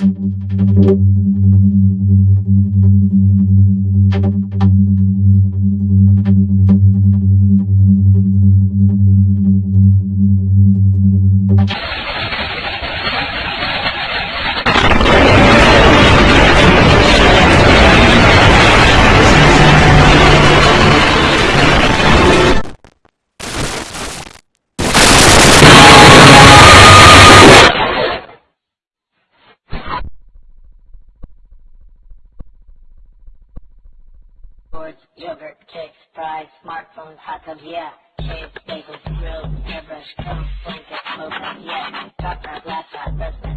you Boards, yogurt, cakes, fries, smartphones, hot tubs, yeah. Shades, bagels, grills, hairbrush, comb, blanket, smoke, yeah. Top top, laptop, resident,